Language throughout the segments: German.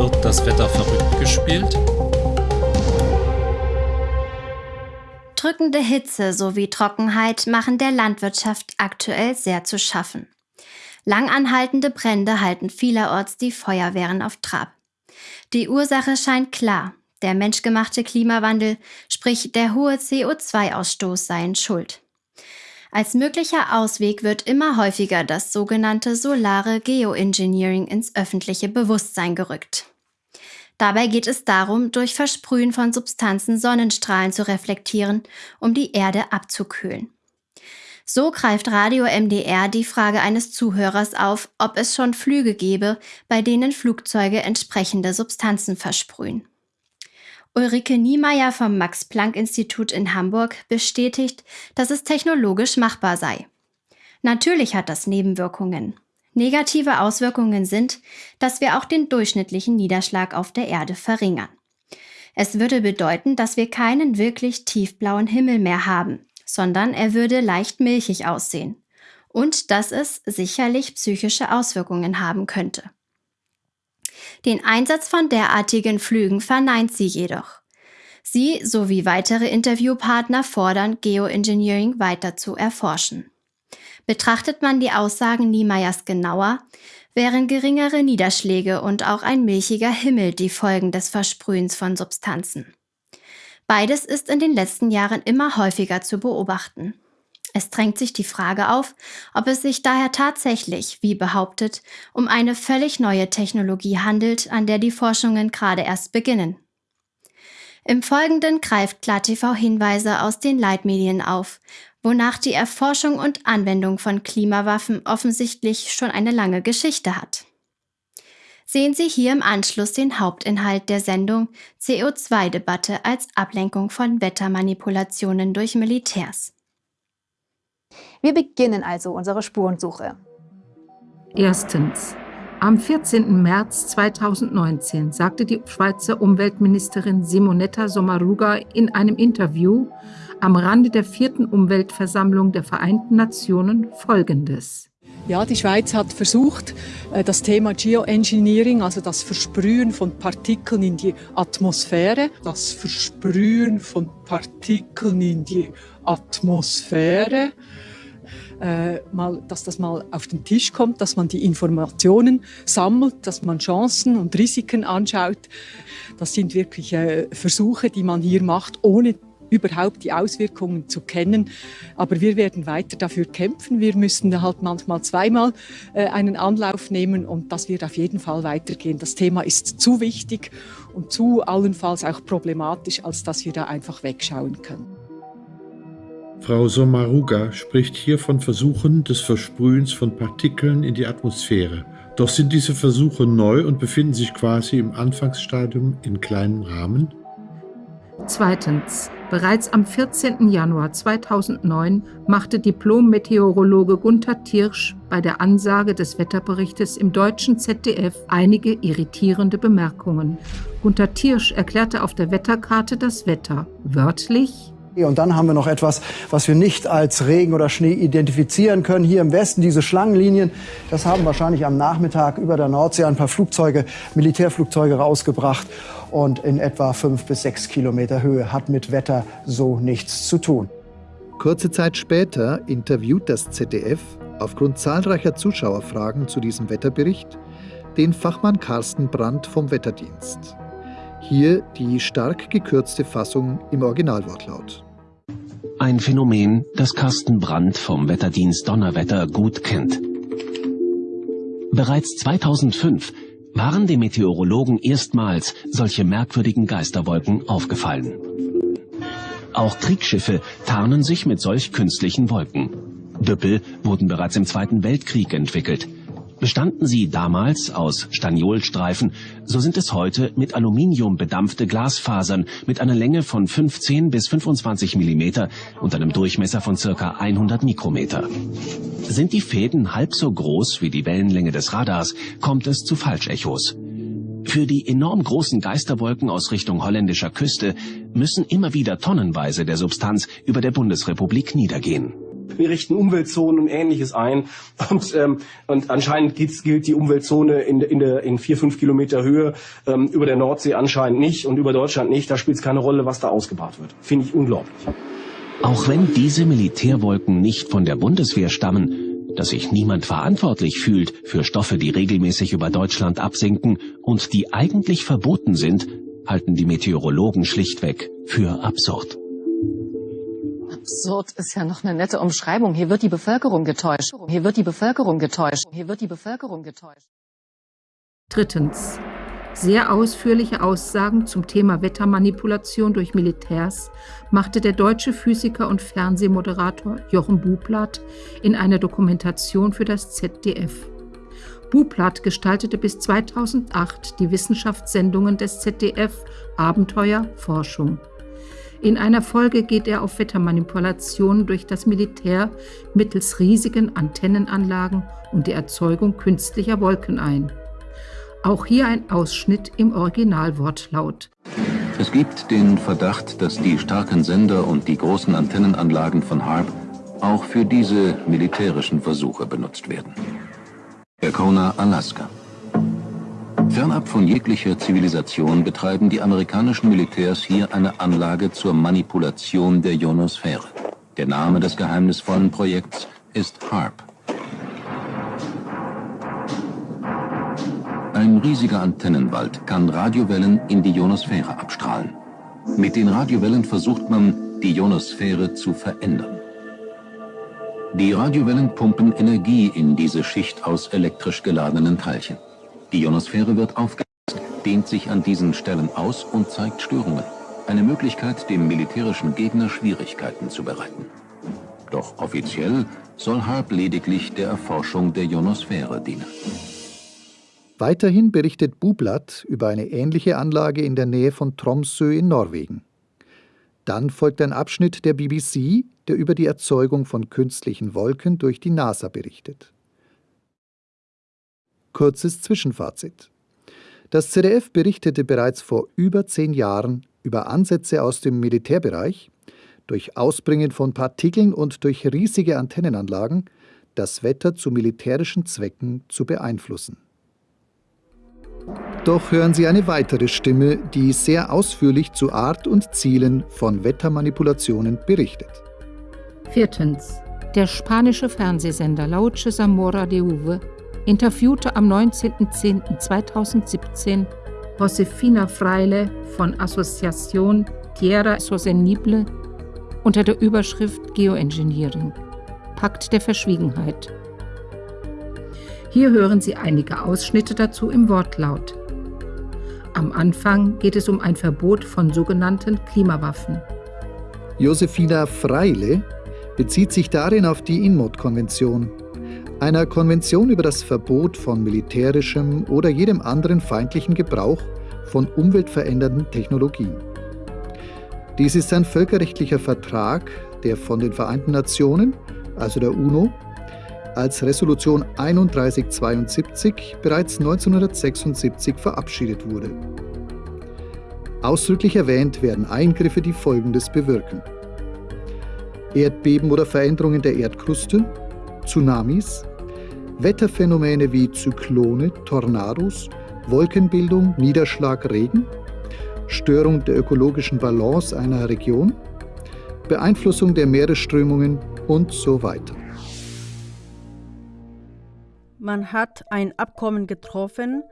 wird das Wetter verrückt gespielt? Drückende Hitze sowie Trockenheit machen der Landwirtschaft aktuell sehr zu schaffen. Langanhaltende Brände halten vielerorts die Feuerwehren auf Trab. Die Ursache scheint klar. Der menschgemachte Klimawandel, sprich der hohe CO2-Ausstoß seien schuld. Als möglicher Ausweg wird immer häufiger das sogenannte solare Geoengineering ins öffentliche Bewusstsein gerückt. Dabei geht es darum, durch Versprühen von Substanzen Sonnenstrahlen zu reflektieren, um die Erde abzukühlen. So greift Radio MDR die Frage eines Zuhörers auf, ob es schon Flüge gebe, bei denen Flugzeuge entsprechende Substanzen versprühen. Ulrike Niemeyer vom Max-Planck-Institut in Hamburg bestätigt, dass es technologisch machbar sei. Natürlich hat das Nebenwirkungen. Negative Auswirkungen sind, dass wir auch den durchschnittlichen Niederschlag auf der Erde verringern. Es würde bedeuten, dass wir keinen wirklich tiefblauen Himmel mehr haben, sondern er würde leicht milchig aussehen. Und dass es sicherlich psychische Auswirkungen haben könnte. Den Einsatz von derartigen Flügen verneint sie jedoch. Sie sowie weitere Interviewpartner fordern, Geoengineering weiter zu erforschen. Betrachtet man die Aussagen Niemeyers genauer, wären geringere Niederschläge und auch ein milchiger Himmel die Folgen des Versprühens von Substanzen. Beides ist in den letzten Jahren immer häufiger zu beobachten. Es drängt sich die Frage auf, ob es sich daher tatsächlich, wie behauptet, um eine völlig neue Technologie handelt, an der die Forschungen gerade erst beginnen. Im Folgenden greift KlarTV Hinweise aus den Leitmedien auf, wonach die Erforschung und Anwendung von Klimawaffen offensichtlich schon eine lange Geschichte hat. Sehen Sie hier im Anschluss den Hauptinhalt der Sendung CO2-Debatte als Ablenkung von Wettermanipulationen durch Militärs. Wir beginnen also unsere Spurensuche. Erstens. Am 14. März 2019 sagte die Schweizer Umweltministerin Simonetta Sommaruga in einem Interview am Rande der vierten Umweltversammlung der Vereinten Nationen Folgendes. Ja, die Schweiz hat versucht, äh, das Thema Geoengineering, also das Versprühen von Partikeln in die Atmosphäre, das Versprühen von Partikeln in die Atmosphäre, äh, mal, dass das mal auf den Tisch kommt, dass man die Informationen sammelt, dass man Chancen und Risiken anschaut. Das sind wirklich äh, Versuche, die man hier macht, ohne überhaupt die Auswirkungen zu kennen. Aber wir werden weiter dafür kämpfen. Wir müssen halt manchmal zweimal äh, einen Anlauf nehmen und das wird auf jeden Fall weitergehen. Das Thema ist zu wichtig und zu allenfalls auch problematisch, als dass wir da einfach wegschauen können. Frau Sommaruga spricht hier von Versuchen des Versprühens von Partikeln in die Atmosphäre. Doch sind diese Versuche neu und befinden sich quasi im Anfangsstadium in kleinem Rahmen? Zweitens. Bereits am 14. Januar 2009 machte Diplom-Meteorologe Gunther Tirsch bei der Ansage des Wetterberichtes im deutschen ZDF einige irritierende Bemerkungen. Gunther Tirsch erklärte auf der Wetterkarte das Wetter wörtlich und dann haben wir noch etwas, was wir nicht als Regen oder Schnee identifizieren können. Hier im Westen diese Schlangenlinien, das haben wahrscheinlich am Nachmittag über der Nordsee ein paar Flugzeuge, Militärflugzeuge rausgebracht. Und in etwa fünf bis sechs Kilometer Höhe hat mit Wetter so nichts zu tun. Kurze Zeit später interviewt das ZDF aufgrund zahlreicher Zuschauerfragen zu diesem Wetterbericht den Fachmann Carsten Brandt vom Wetterdienst. Hier die stark gekürzte Fassung im Originalwortlaut. Ein Phänomen, das Carsten Brandt vom Wetterdienst Donnerwetter gut kennt. Bereits 2005 waren dem Meteorologen erstmals solche merkwürdigen Geisterwolken aufgefallen. Auch Kriegsschiffe tarnen sich mit solch künstlichen Wolken. Düppel wurden bereits im Zweiten Weltkrieg entwickelt – Bestanden sie damals aus Staniolstreifen, so sind es heute mit Aluminium bedampfte Glasfasern mit einer Länge von 15 bis 25 mm und einem Durchmesser von ca. 100 Mikrometer. Sind die Fäden halb so groß wie die Wellenlänge des Radars, kommt es zu Falschechos. Für die enorm großen Geisterwolken aus Richtung holländischer Küste müssen immer wieder tonnenweise der Substanz über der Bundesrepublik niedergehen. Wir richten Umweltzonen und Ähnliches ein. Und, ähm, und anscheinend gilt die Umweltzone in, in, der, in vier, fünf Kilometer Höhe ähm, über der Nordsee anscheinend nicht und über Deutschland nicht. Da spielt es keine Rolle, was da ausgebaut wird. Finde ich unglaublich. Auch wenn diese Militärwolken nicht von der Bundeswehr stammen, dass sich niemand verantwortlich fühlt für Stoffe, die regelmäßig über Deutschland absinken und die eigentlich verboten sind, halten die Meteorologen schlichtweg für absurd. Absurd ist ja noch eine nette Umschreibung. Hier wird die Bevölkerung getäuscht. Hier wird die Bevölkerung getäuscht. Hier wird die Bevölkerung getäuscht. Drittens. Sehr ausführliche Aussagen zum Thema Wettermanipulation durch Militärs machte der deutsche Physiker und Fernsehmoderator Jochen Bublatt in einer Dokumentation für das ZDF. Bublatt gestaltete bis 2008 die Wissenschaftssendungen des ZDF Abenteuer Forschung. In einer Folge geht er auf Wettermanipulationen durch das Militär mittels riesigen Antennenanlagen und die Erzeugung künstlicher Wolken ein. Auch hier ein Ausschnitt im Originalwortlaut. Es gibt den Verdacht, dass die starken Sender und die großen Antennenanlagen von HARP auch für diese militärischen Versuche benutzt werden. Arkona, Alaska. Fernab von jeglicher Zivilisation betreiben die amerikanischen Militärs hier eine Anlage zur Manipulation der Ionosphäre. Der Name des geheimnisvollen Projekts ist HARP. Ein riesiger Antennenwald kann Radiowellen in die Ionosphäre abstrahlen. Mit den Radiowellen versucht man, die Ionosphäre zu verändern. Die Radiowellen pumpen Energie in diese Schicht aus elektrisch geladenen Teilchen. Die Ionosphäre wird aufgeheizt, dehnt sich an diesen Stellen aus und zeigt Störungen. Eine Möglichkeit, dem militärischen Gegner Schwierigkeiten zu bereiten. Doch offiziell soll HARP lediglich der Erforschung der Ionosphäre dienen. Weiterhin berichtet Bublatt über eine ähnliche Anlage in der Nähe von Tromsø in Norwegen. Dann folgt ein Abschnitt der BBC, der über die Erzeugung von künstlichen Wolken durch die NASA berichtet. Kurzes Zwischenfazit. Das ZDF berichtete bereits vor über zehn Jahren über Ansätze aus dem Militärbereich, durch Ausbringen von Partikeln und durch riesige Antennenanlagen das Wetter zu militärischen Zwecken zu beeinflussen. Doch hören Sie eine weitere Stimme, die sehr ausführlich zu Art und Zielen von Wettermanipulationen berichtet. Viertens. Der spanische Fernsehsender Lauche Zamora de Uve interviewte am 19.10.2017 Josefina Freile von Asociación Tierra Sostenible unter der Überschrift Geoengineering. Pakt der Verschwiegenheit. Hier hören Sie einige Ausschnitte dazu im Wortlaut. Am Anfang geht es um ein Verbot von sogenannten Klimawaffen. Josefina Freile bezieht sich darin auf die INMOD-Konvention, einer Konvention über das Verbot von militärischem oder jedem anderen feindlichen Gebrauch von umweltverändernden Technologien. Dies ist ein völkerrechtlicher Vertrag, der von den Vereinten Nationen, also der UNO, als Resolution 3172 bereits 1976 verabschiedet wurde. Ausdrücklich erwähnt werden Eingriffe, die Folgendes bewirken. Erdbeben oder Veränderungen der Erdkruste, Tsunamis, Wetterphänomene wie Zyklone, Tornados, Wolkenbildung, Niederschlag, Regen, Störung der ökologischen Balance einer Region, Beeinflussung der Meeresströmungen und so weiter. Man hat ein Abkommen getroffen,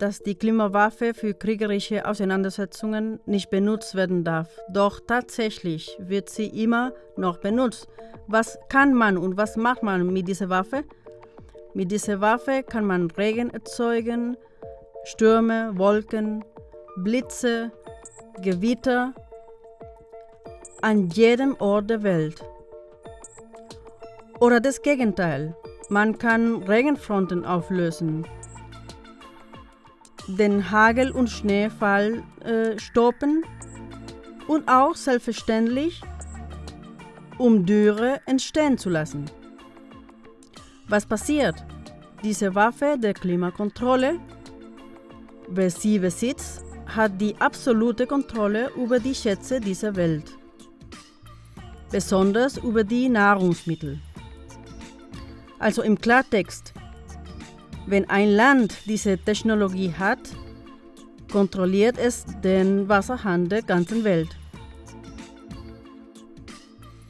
dass die Klimawaffe für kriegerische Auseinandersetzungen nicht benutzt werden darf. Doch tatsächlich wird sie immer noch benutzt. Was kann man und was macht man mit dieser Waffe? Mit dieser Waffe kann man Regen erzeugen, Stürme, Wolken, Blitze, Gewitter an jedem Ort der Welt. Oder das Gegenteil. Man kann Regenfronten auflösen, den Hagel- und Schneefall äh, stoppen und auch selbstverständlich, um Dürre entstehen zu lassen. Was passiert? Diese Waffe der Klimakontrolle, wer sie besitzt, hat die absolute Kontrolle über die Schätze dieser Welt. besonders über die Nahrungsmittel. Also im Klartext, wenn ein Land diese Technologie hat, kontrolliert es den Wasserhahn der ganzen Welt.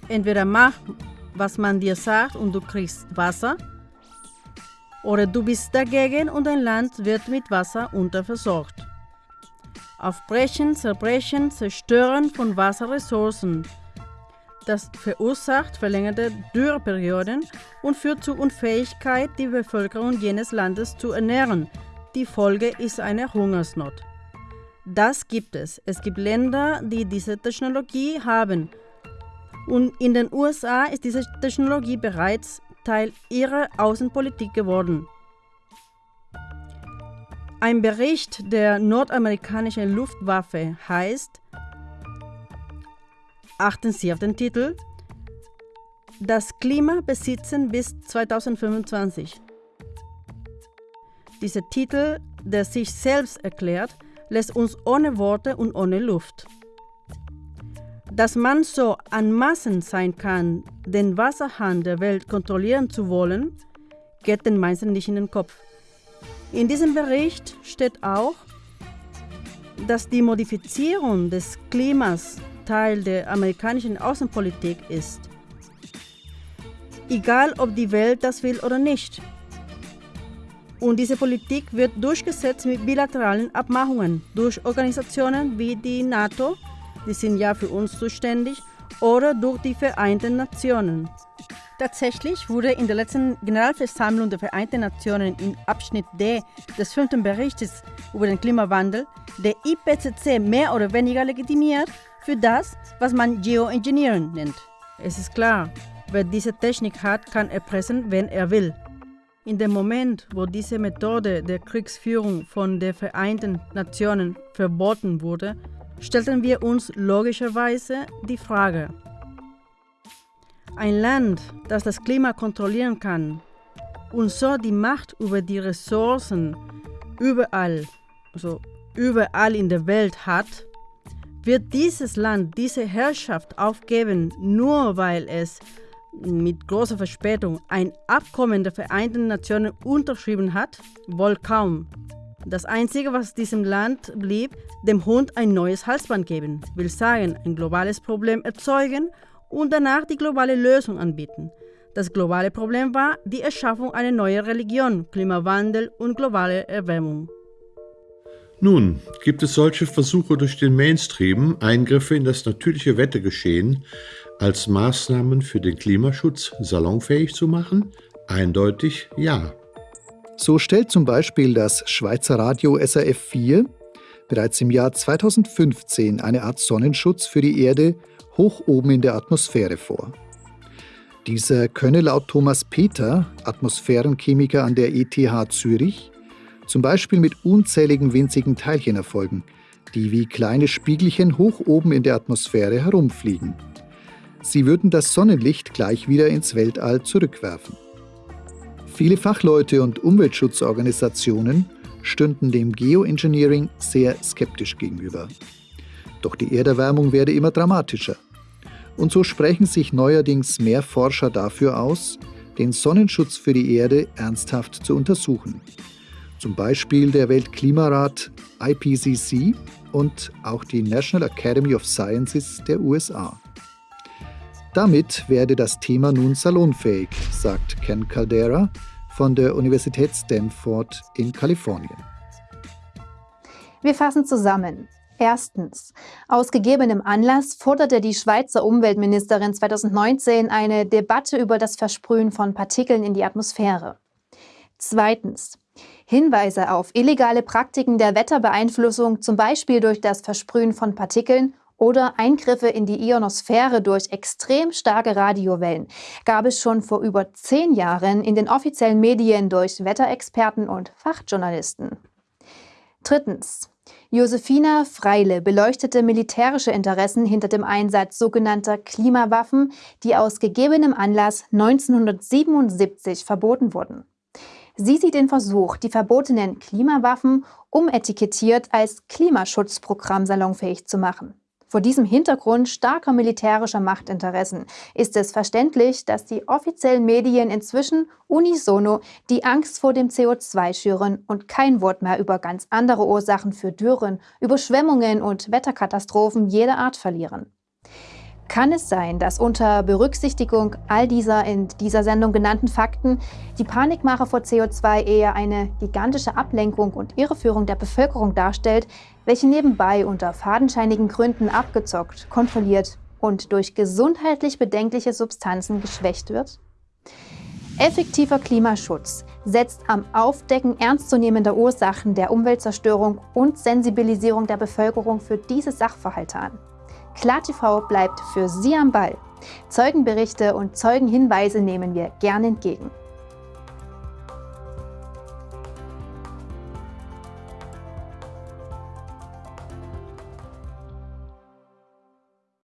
Entweder mach, was man dir sagt und du kriegst Wasser, oder du bist dagegen und dein Land wird mit Wasser unterversorgt. Aufbrechen, Zerbrechen, Zerstören von Wasserressourcen. Das verursacht verlängerte Dürreperioden und führt zur Unfähigkeit, die Bevölkerung jenes Landes zu ernähren. Die Folge ist eine Hungersnot. Das gibt es. Es gibt Länder, die diese Technologie haben. Und in den USA ist diese Technologie bereits Teil ihrer Außenpolitik geworden. Ein Bericht der nordamerikanischen Luftwaffe heißt, achten Sie auf den Titel, das Klima besitzen bis 2025. Dieser Titel, der sich selbst erklärt, lässt uns ohne Worte und ohne Luft. Dass man so anmaßend sein kann, den Wasserhahn der Welt kontrollieren zu wollen, geht den meisten nicht in den Kopf. In diesem Bericht steht auch, dass die Modifizierung des Klimas Teil der amerikanischen Außenpolitik ist. Egal, ob die Welt das will oder nicht. Und diese Politik wird durchgesetzt mit bilateralen Abmachungen durch Organisationen wie die NATO, die sind ja für uns zuständig, oder durch die Vereinten Nationen. Tatsächlich wurde in der letzten Generalversammlung der Vereinten Nationen im Abschnitt D des fünften Berichts über den Klimawandel der IPCC mehr oder weniger legitimiert für das, was man Geoengineering nennt. Es ist klar, wer diese Technik hat, kann erpressen, wenn er will. In dem Moment, wo diese Methode der Kriegsführung von den Vereinten Nationen verboten wurde, stellten wir uns logischerweise die Frage, ein Land, das das Klima kontrollieren kann und so die Macht über die Ressourcen überall, also überall in der Welt hat, wird dieses Land diese Herrschaft aufgeben, nur weil es mit großer Verspätung ein Abkommen der Vereinten Nationen unterschrieben hat? Wohl kaum. Das Einzige, was diesem Land blieb, dem Hund ein neues Halsband geben, will sagen, ein globales Problem erzeugen und danach die globale Lösung anbieten. Das globale Problem war die Erschaffung einer neuen Religion, Klimawandel und globale Erwärmung. Nun, gibt es solche Versuche durch den Mainstream, Eingriffe in das natürliche Wettergeschehen als Maßnahmen für den Klimaschutz salonfähig zu machen? Eindeutig ja. So stellt zum Beispiel das Schweizer Radio SRF 4 bereits im Jahr 2015 eine Art Sonnenschutz für die Erde hoch oben in der Atmosphäre vor. Dieser könne laut Thomas Peter, Atmosphärenchemiker an der ETH Zürich, zum Beispiel mit unzähligen winzigen Teilchen erfolgen, die wie kleine Spiegelchen hoch oben in der Atmosphäre herumfliegen. Sie würden das Sonnenlicht gleich wieder ins Weltall zurückwerfen. Viele Fachleute und Umweltschutzorganisationen stünden dem Geoengineering sehr skeptisch gegenüber. Doch die Erderwärmung werde immer dramatischer. Und so sprechen sich neuerdings mehr Forscher dafür aus, den Sonnenschutz für die Erde ernsthaft zu untersuchen. Zum Beispiel der Weltklimarat IPCC und auch die National Academy of Sciences der USA. Damit werde das Thema nun salonfähig, sagt Ken Caldera von der Universität Stanford in Kalifornien. Wir fassen zusammen. Erstens. Aus gegebenem Anlass forderte die Schweizer Umweltministerin 2019 eine Debatte über das Versprühen von Partikeln in die Atmosphäre. Zweitens. Hinweise auf illegale Praktiken der Wetterbeeinflussung, zum Beispiel durch das Versprühen von Partikeln oder Eingriffe in die Ionosphäre durch extrem starke Radiowellen gab es schon vor über zehn Jahren in den offiziellen Medien durch Wetterexperten und Fachjournalisten. Drittens. Josefina Freile beleuchtete militärische Interessen hinter dem Einsatz sogenannter Klimawaffen, die aus gegebenem Anlass 1977 verboten wurden. Sie sieht den Versuch, die verbotenen Klimawaffen umetikettiert als Klimaschutzprogramm salonfähig zu machen. Vor diesem Hintergrund starker militärischer Machtinteressen ist es verständlich, dass die offiziellen Medien inzwischen unisono die Angst vor dem CO2 schüren und kein Wort mehr über ganz andere Ursachen für Dürren, Überschwemmungen und Wetterkatastrophen jeder Art verlieren. Kann es sein, dass unter Berücksichtigung all dieser in dieser Sendung genannten Fakten die Panikmache vor CO2 eher eine gigantische Ablenkung und Irreführung der Bevölkerung darstellt, welche nebenbei unter fadenscheinigen Gründen abgezockt, kontrolliert und durch gesundheitlich bedenkliche Substanzen geschwächt wird? Effektiver Klimaschutz setzt am Aufdecken ernstzunehmender Ursachen der Umweltzerstörung und Sensibilisierung der Bevölkerung für diese Sachverhalte an. KlarTV bleibt für Sie am Ball. Zeugenberichte und Zeugenhinweise nehmen wir gern entgegen.